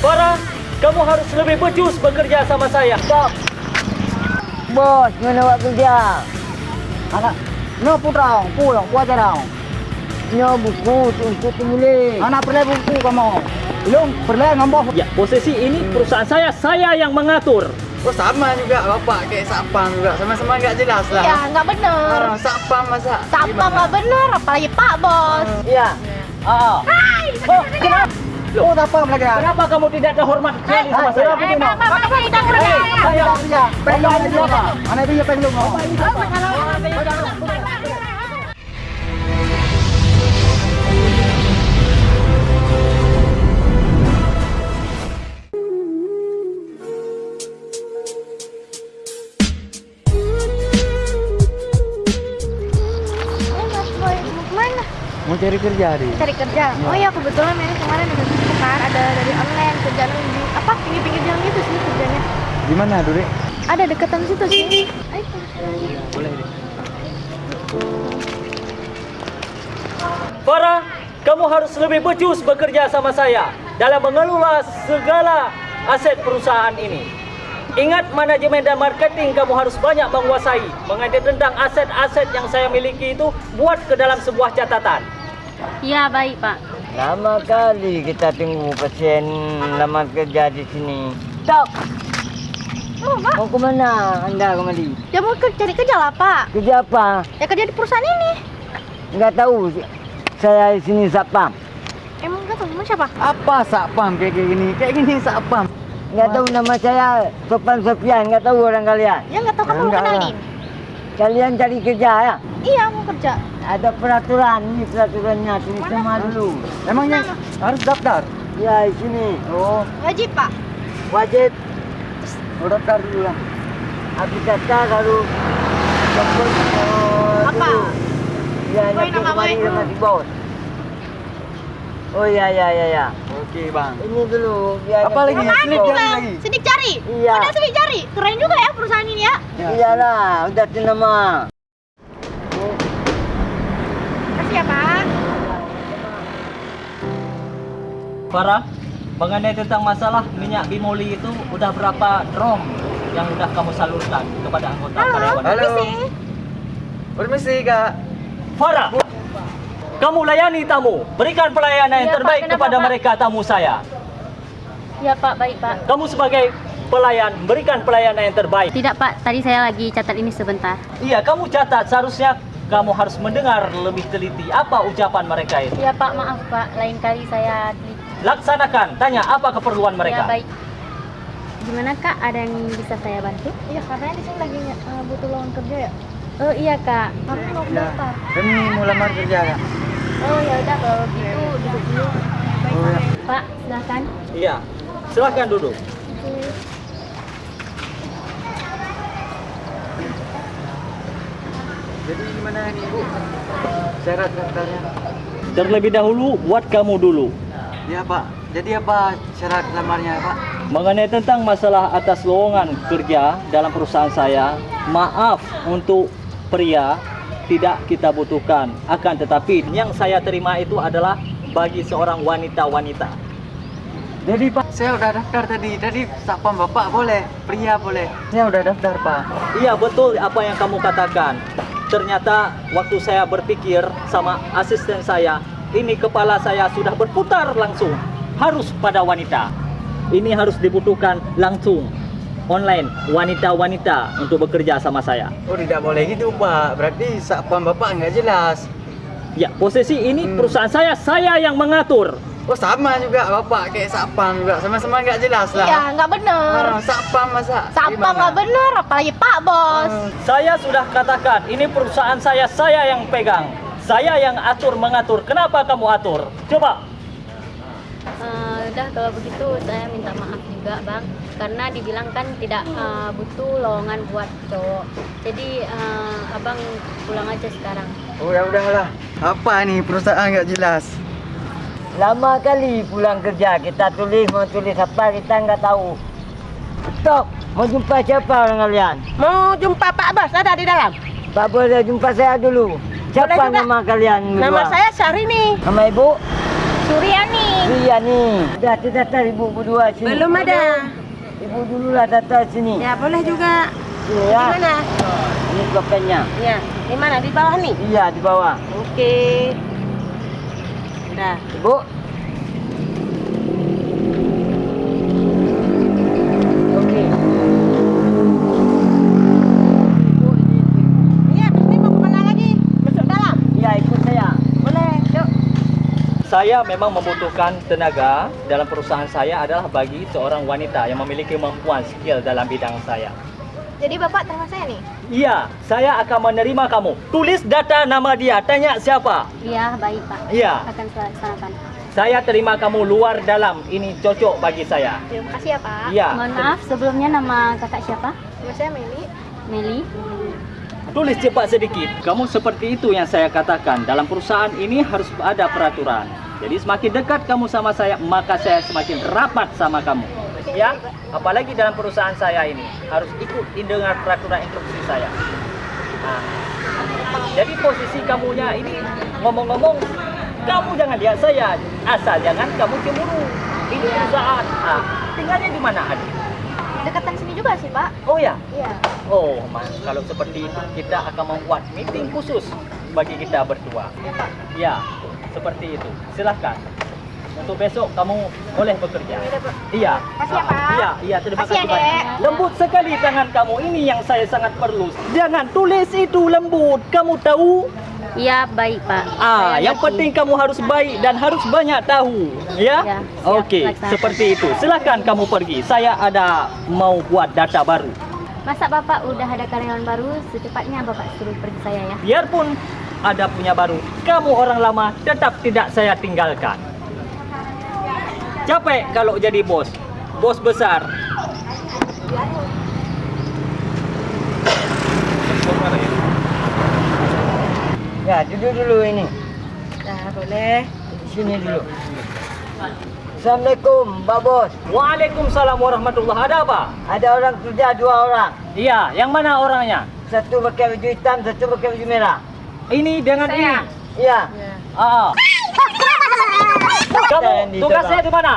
Farah, kamu harus lebih becus bekerja sama saya. Stop. Bos, mana buat kerja? Anak, no pulang, kuat dong. No buku untuk penulis. Anak perlu buku kamu. Belum perlu ngomong. Ya, posisi ini perusahaan saya, saya yang mengatur. Oh sama juga bapak kayak sapam juga sama-sama nggak jelas lah. Ya, nggak bener. Orang sapam masa. Sapam gimana? nggak bener, apalagi Pak Bos. Iya. Ah. Hai. Oh, kenapa? Oh, apa lagi? Kenapa kamu tidak ada hormat sekali sama saya? Eh, Pak, Pak, Pak, kita kerja. Saya kerja. Pengen aja apa? Anak dia pengen lu. Eh, Mau cari kerja di. Cari kerja. Oh iya, kebetulan ini kemarin ada kan, ada dari online kerjaan di apa pinggir-pinggir jalan gitu sih kerjanya. Di mana, Dure? Ada deketan situ sih. Ayo. Boleh deh. Farah, kamu harus lebih becus bekerja sama saya dalam mengelola segala aset perusahaan ini. Ingat manajemen dan marketing kamu harus banyak menguasai. Mengenai tentang aset-aset yang saya miliki itu buat ke dalam sebuah catatan. Iya baik Pak. Lama kali kita tunggu pasien lamar kerja di sini. Stop. Oh, Pak. Mau ke mana anda kembali? Ya mau ke- cari kerja lah, Pak. Kerja apa? Ya kerja di perusahaan ini. Enggak tahu. Saya di sini sapam. Emang nggak tahu emang siapa? Apa sapam kayak gini? Kayak gini sapam. Enggak tahu nama saya Sopan Sofian. Enggak tahu orang kalian. Ya nggak tahu kamu Enggak lah. Kalian cari kerja ya? Iya, mau kerja. Ada peraturan. Ini peraturannya. Tulis Mana? sama dulu. Emangnya harus daftar? Ya, di sini. Oh, Wajib, Pak. Wajib. oh daftar dulu lah. Habis daftar oh, Apa? Ya, Boy, nyapur nama kembali boy. dengan si bos. Oh ya ya ya ya. Oke bang. Ini dulu biar Apa lagi ya? jari Bang? lagi? Sidik cari. Iya. Udah sidik cari. Keren juga ya perusahaan ini ya. Iyalah, udah nama. Kasih ya, Pak. Farah, mengenai tentang masalah minyak bimoli itu udah berapa drum yang udah kamu salurkan kepada anggota Halo. karyawan? Halo. Permisi. Permisi kak. Farah, kamu layani tamu, berikan pelayanan yang Iya, Pak. terbaik Kenapa, kepada Pak? mereka tamu saya. Iya Pak baik Pak. Kamu sebagai pelayan, berikan pelayanan yang terbaik. Tidak Pak, tadi saya lagi catat ini sebentar. Iya, kamu catat seharusnya kamu harus mendengar lebih teliti apa ucapan mereka itu. Iya Pak, maaf Pak, lain kali saya teliti. Laksanakan, tanya apa keperluan mereka. Ya baik. Gimana Kak, ada yang bisa saya bantu? Iya, katanya di sini lagi eh, butuh lowongan kerja ya. Oh iya Kak. Kamu mau Ya. daftar. Kami mau lamar kerja kak. Oh, ya udah kalau gitu duduk dulu. Oh ya. Pak, silakan. Iya, silahkan duduk. Jadi gimana nih bu? Syarat daftarnya? Terlebih dahulu buat kamu dulu. Ya pak. Jadi apa syarat lamarnya pak? Mengenai tentang masalah atas lowongan kerja dalam perusahaan saya, maaf untuk pria tidak kita butuhkan. Akan tetapi yang saya terima itu adalah bagi seorang wanita-wanita. Jadi pak, saya udah daftar tadi. Tadi sapam bapak boleh, pria boleh. Saya udah daftar pak. Iya betul apa yang kamu katakan. Ternyata waktu saya berpikir sama asisten saya, ini kepala saya sudah berputar langsung. Harus pada wanita. Ini harus dibutuhkan langsung online wanita-wanita untuk bekerja sama saya. Oh tidak boleh gitu pak. Berarti sapam bapak nggak jelas. Ya, posisi ini Hmm. perusahaan saya, saya yang mengatur. Oh sama juga bapak kayak sapam juga. Sama-sama nggak jelas lah. Iya, nggak bener. Orang sapam masa? Sapam Gimana? nggak bener, apalagi Pak Bos. Hmm. Saya sudah katakan, ini perusahaan saya, saya yang pegang. Saya yang atur mengatur. Kenapa kamu atur? Coba. Eh, udah kalau begitu saya minta maaf juga Bang, karena dibilang kan tidak eh, butuh lowongan buat cowok. Jadi eh, Abang pulang aja sekarang. Oh ya udahlah. Apa nih perusahaan nggak jelas? Lama kali pulang kerja kita tulis mau tulis apa kita nggak tahu. Stop. Mau jumpa siapa orang kalian? Mau jumpa Pak Bos ada di dalam. Pak boleh jumpa saya dulu. Siapa Boleh juga. nama kalian? Nama berdua? saya Syahrini. Nama ibu? Suryani. Iya nih. Dah terdaftar ibu berdua sini. Belum ada. Ibu dulu lah daftar sini. Ya boleh juga. Sini Di ya. mana? Ini blokannya. Ya. Di mana? Di bawah nih. Iya di bawah. Oke. Dah. Ibu. Okey. Ibu ini. Iya, ini mau ke mana lagi? Masuk dalam. Iya ikut saya. Boleh. Yuk. Saya memang membutuhkan tenaga dalam perusahaan saya adalah bagi seorang wanita yang memiliki kemampuan skill dalam bidang saya. Jadi Bapak terima saya nih? Iya, saya akan menerima kamu. Tulis data nama dia, tanya siapa. Iya, baik Pak. Iya, Akan saya laksanakan. saya terima kamu luar dalam. Ini cocok bagi saya. Terima kasih ya Pak. Iya. Mohon maaf, sebelumnya nama kakak siapa? Nama saya Meli. Meli. Tulis cepat sedikit. Kamu seperti itu yang saya katakan. Dalam perusahaan ini harus ada peraturan. Jadi semakin dekat kamu sama saya, maka saya semakin rapat sama kamu. Ya, apalagi dalam perusahaan saya ini harus ikut dengan peraturan instruksi saya. Nah, jadi posisi kamunya ini ngomong-ngomong, kamu jangan lihat saya, asal jangan kamu cemburu. Ini perusahaan. Ah, tinggalnya di mana adik? Dekatan sini juga sih Pak. Oh ya, Iya. Oh, Mas, kalau seperti itu kita akan membuat meeting khusus bagi kita berdua. Ya, seperti itu. Silahkan. Untuk besok kamu boleh bekerja. Iya. Kasih ya, Pak. Iya, iya, terima Kasih, kasih banyak. Lembut sekali tangan kamu. Ini yang saya sangat perlu. Jangan tulis itu lembut. Kamu tahu? Iya, baik Pak. Ah, Saya yang penting kamu harus baik dan harus banyak tahu. Ya? Ya, Okey, laksanakan. seperti itu. Silahkan kamu pergi. Saya ada mau buat data baru. Masa Bapak udah ada karyawan baru, secepatnya Bapak suruh pergi saya ya. Biarpun ada punya baru, kamu orang lama tetap tidak saya tinggalkan. Capek kalau jadi bos, bos besar. Ya duduk dulu ini. Dah boleh. Di sini dulu. Assalamualaikum, Pak Bos. Waalaikumsalam warahmatullahi Ada apa? Ada orang kerja dua orang. Iya, yang mana orangnya? Satu pakai baju hitam, satu pakai baju merah. Ini dengan ini. Iya. Ya. Ah. Kamu tugasnya depan. di mana?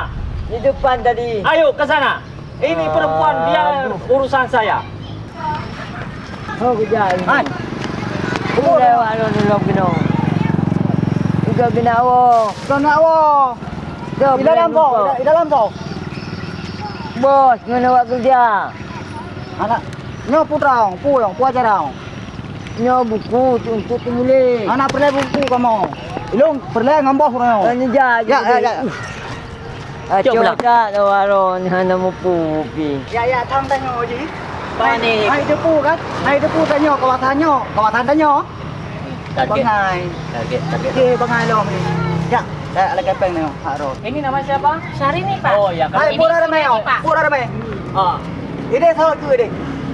Di depan tadi. Ayo ke sana. Ini perempuan dia urusan saya. Oh, kena. Juga kena awak. Kena awak. Di dalam kau, di dalam kau. Bos, mana awak kerja? Anak, nyo putrang, pulang, puasa dong. Nyo buku tu untuk tulis. Anak perlu buku kamu. Ilung, perlu ngambah kurang. Tanya ja, ya, ya, ya. Cuk, belah. Coba tak waron hana mupupi. Ya ya, thăm tay nhỏ gì? Panik. Hai depu kan? Hai depu tay nhỏ, kawasan nhỏ, kawasan tay nhỏ. Bang Target. Hai. Target, target. Okey, Bang Hai lo ni. Ya, dah ada kepeng ni, Pak Ro. Ini nama siapa? Syahrini Pak. Oh ya, kalau Hai, pura ada mai. Pura ada mai. ah, Ini salah tu ini.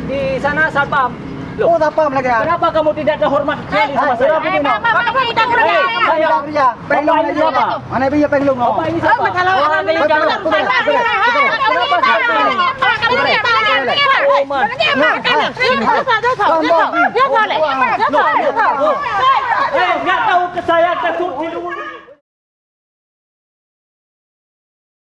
di sana satpam. Loh, apa mereka? Kenapa kamu tidak ada hormat sekali sama saya? Eh, Bapak, Bapak kita kerja. Kerja. Mana biaya penglung? Ini siapa? Kalau orang ini Kenapa?